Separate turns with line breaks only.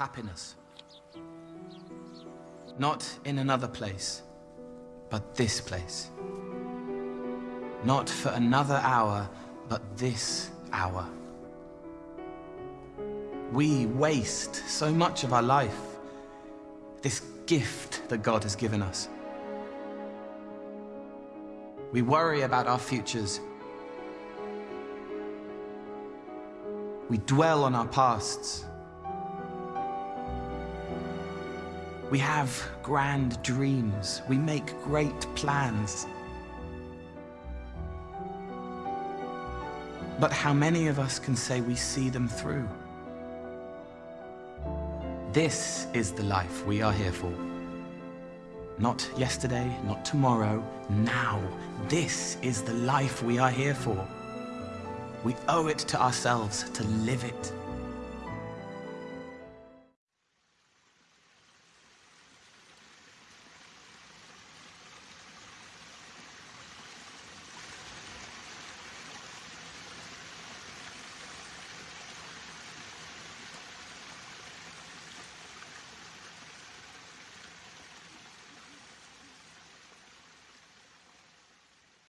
happiness. Not in another place, but this place. Not for another hour, but this hour. We waste so much of our life, this gift that God has given us. We worry about our futures. We dwell on our pasts. We have grand dreams. We make great plans. But how many of us can say we see them through? This is the life we are here for. Not yesterday, not tomorrow, now. This is the life we are here for. We owe it to ourselves to live it.